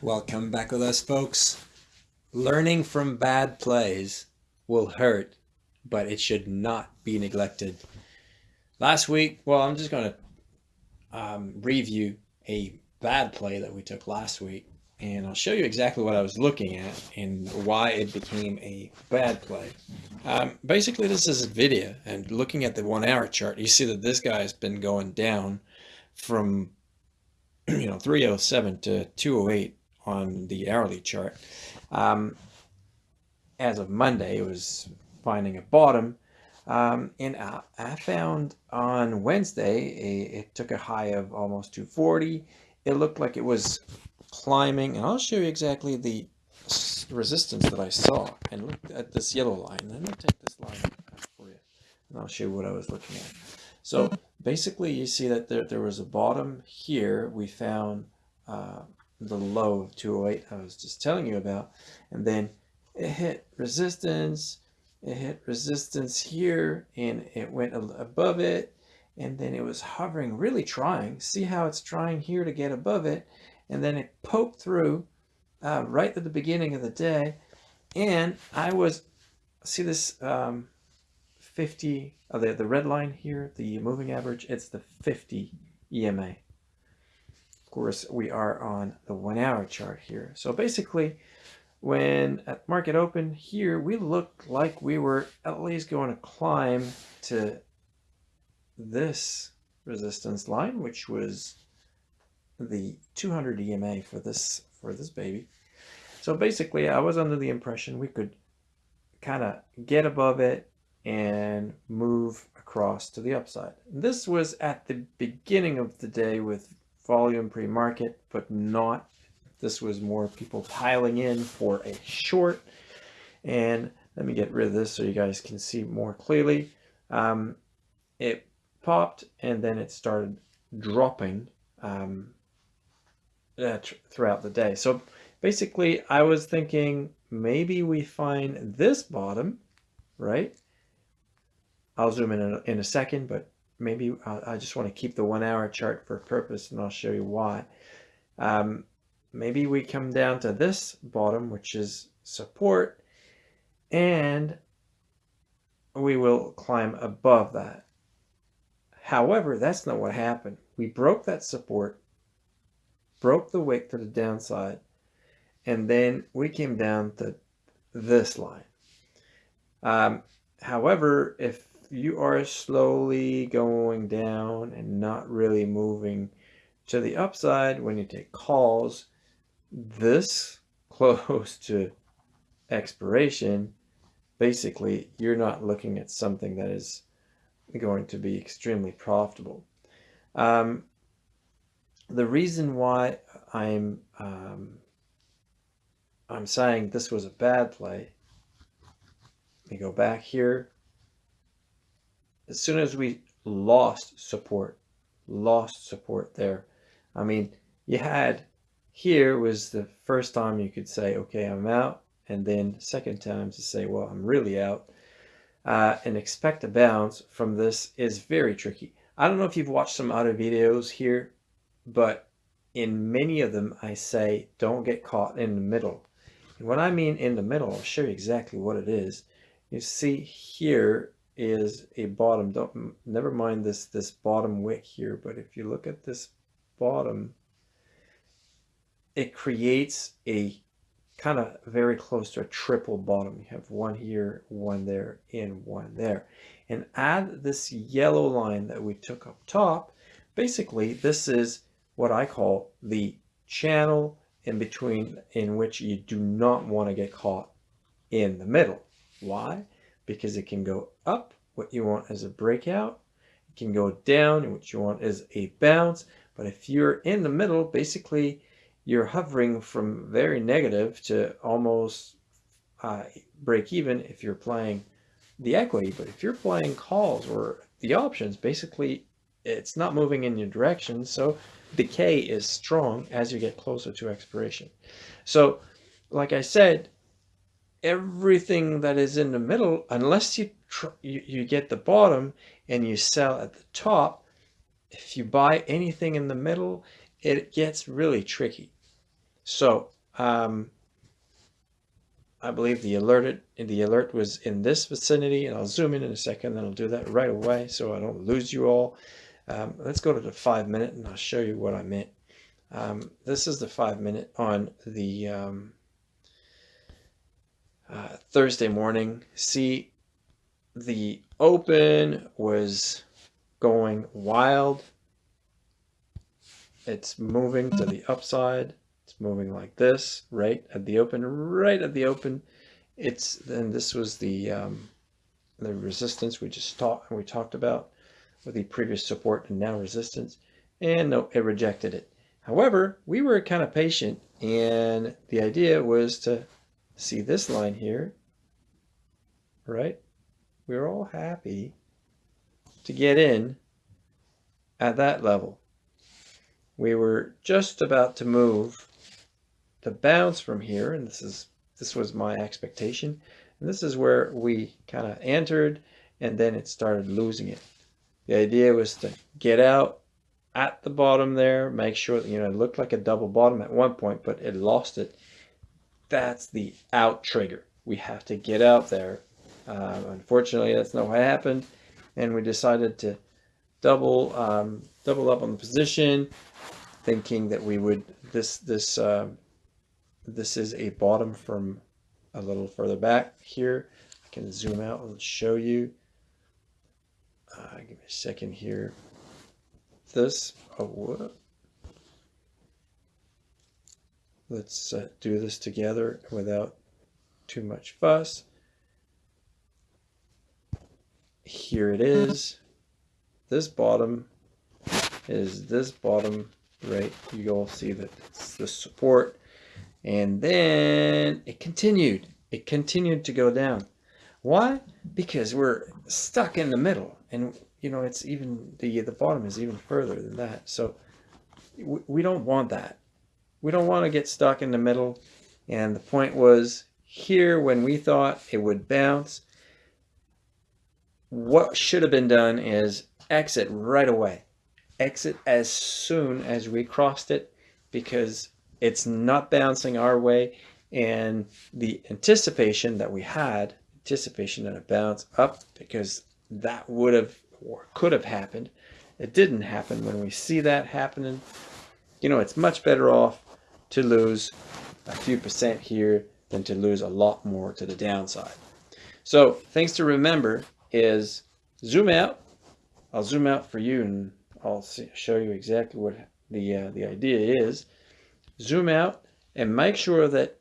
Welcome back with us, folks. Learning from bad plays will hurt, but it should not be neglected. Last week, well, I'm just going to um, review a bad play that we took last week, and I'll show you exactly what I was looking at and why it became a bad play. Um, basically, this is a video, and looking at the one-hour chart, you see that this guy has been going down from you know 307 to 208 on the hourly chart. Um, as of Monday, it was finding a bottom. Um, and I, I, found on Wednesday, a, it took a high of almost 240. It looked like it was climbing, and I'll show you exactly the resistance that I saw. And look at this yellow line. Let me take this line for you, and I'll show you what I was looking at. So basically, you see that there, there was a bottom here. We found uh, the low of 208 I was just telling you about. And then it hit resistance, it hit resistance here, and it went above it. And then it was hovering, really trying. See how it's trying here to get above it. And then it poked through uh, right at the beginning of the day. And I was, see this um, 50, oh, the, the red line here, the moving average, it's the 50 EMA. Of course, we are on the one hour chart here. So basically, when at market open here, we looked like we were at least going to climb to this resistance line, which was the 200 EMA for this for this baby. So basically, I was under the impression we could kind of get above it and move across to the upside. This was at the beginning of the day with volume pre-market, but not. This was more people piling in for a short. And let me get rid of this so you guys can see more clearly. Um, it popped and then it started dropping um, uh, throughout the day. So basically I was thinking maybe we find this bottom, right? I'll zoom in a, in a second, but maybe I, I just want to keep the one hour chart for purpose and I'll show you why. Um, maybe we come down to this bottom, which is support, and we will climb above that. However, that's not what happened. We broke that support, broke the wick to the downside, and then we came down to this line. Um, however, if you are slowly going down and not really moving to the upside when you take calls. This close to expiration basically you're not looking at something that is going to be extremely profitable. Um, the reason why I'm um, I'm saying this was a bad play let me go back here as soon as we lost support, lost support there. I mean, you had here was the first time you could say, okay, I'm out. And then second time to say, well, I'm really out. Uh, and expect a bounce from this is very tricky. I don't know if you've watched some other videos here, but in many of them, I say, don't get caught in the middle. And what I mean in the middle, I'll show you exactly what it is. You see here, is a bottom. Don't never mind this this bottom wick here, but if you look at this bottom, it creates a kind of very close to a triple bottom. You have one here, one there, and one there. And add this yellow line that we took up top. Basically, this is what I call the channel in between in which you do not want to get caught in the middle. Why? Because it can go up, what you want is a breakout. It can go down, and what you want is a bounce. But if you're in the middle, basically you're hovering from very negative to almost uh, break even if you're playing the equity. But if you're playing calls or the options, basically it's not moving in your direction. So decay is strong as you get closer to expiration. So like I said, everything that is in the middle, unless you, you, you get the bottom and you sell at the top, if you buy anything in the middle, it gets really tricky. So um, I believe the alert it the alert was in this vicinity, and I'll zoom in in a second. Then I'll do that right away so I don't lose you all. Um, let's go to the five minute, and I'll show you what I meant. Um, this is the five minute on the um, uh, Thursday morning. See, the open was going wild. It's moving to the upside. It's moving like this, right at the open, right at the open. It's then this was the um, the resistance we just talked we talked about with the previous support and now resistance, and no, it rejected it. However, we were kind of patient, and the idea was to see this line here, right? We were all happy to get in at that level. We were just about to move to bounce from here, and this is this was my expectation. And this is where we kind of entered, and then it started losing it. The idea was to get out at the bottom there, make sure that, you know, it looked like a double bottom at one point, but it lost it. That's the out trigger. We have to get out there. Um, unfortunately, that's not what happened, and we decided to double um, double up on the position, thinking that we would this this uh, this is a bottom from a little further back here. I can zoom out and show you. Uh, give me a second here. This, oh, what? Let's uh, do this together without too much fuss. Here it is. This bottom is this bottom, right? You all see that it's the support and then it continued. It continued to go down. Why? Because we're stuck in the middle. And, you know, it's even, the, the bottom is even further than that. So we, we don't want that. We don't want to get stuck in the middle. And the point was here when we thought it would bounce, what should have been done is exit right away. Exit as soon as we crossed it because it's not bouncing our way and the anticipation that we had anticipation that it bounce up because that would have or could have happened it didn't happen when we see that happening you know it's much better off to lose a few percent here than to lose a lot more to the downside. So things to remember is zoom out. I'll zoom out for you and I'll see, show you exactly what the uh, the idea is. Zoom out and make sure that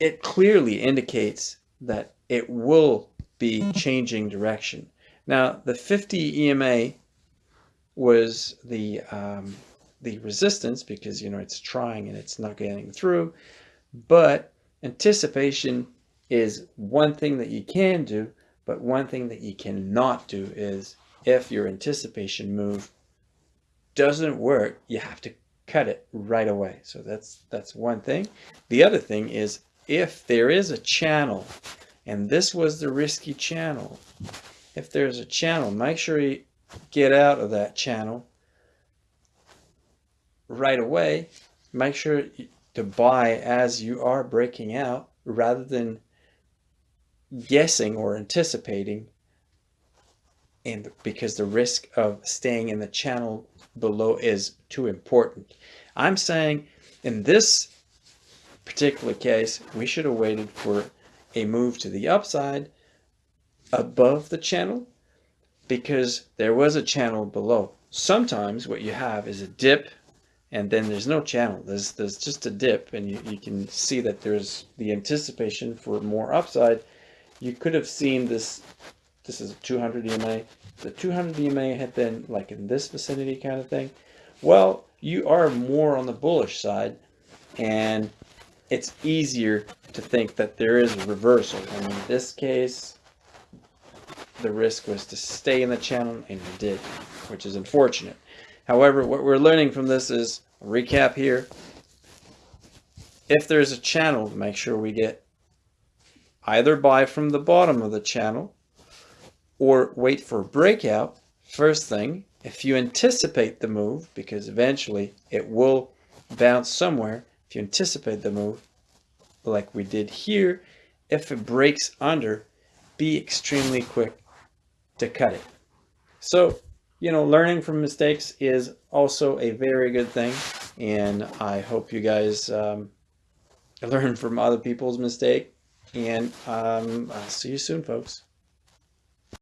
it clearly indicates that it will be changing direction. Now, the 50 EMA was the um, the resistance because you know it's trying and it's not getting through, but anticipation is one thing that you can do, but one thing that you cannot do is if your anticipation move doesn't work, you have to cut it right away. So that's that's one thing. The other thing is if there is a channel, and this was the risky channel, if there's a channel, make sure you get out of that channel right away. Make sure to buy as you are breaking out rather than guessing or anticipating and because the risk of staying in the channel below is too important. I'm saying in this particular case, we should have waited for a move to the upside above the channel because there was a channel below. Sometimes what you have is a dip and then there's no channel. There's, there's just a dip and you, you can see that there's the anticipation for more upside. You could have seen this, this is 200 EMA, the 200 EMA had been like in this vicinity kind of thing, well, you are more on the bullish side and it's easier to think that there is a reversal. And in this case, the risk was to stay in the channel and you did, which is unfortunate. However, what we're learning from this is, recap here, if there's a channel, make sure we get either buy from the bottom of the channel or wait for a breakout, first thing, if you anticipate the move, because eventually it will bounce somewhere, if you anticipate the move, like we did here, if it breaks under, be extremely quick to cut it. So, you know, learning from mistakes is also a very good thing. And I hope you guys um, learn from other people's mistake. And um, I'll see you soon, folks.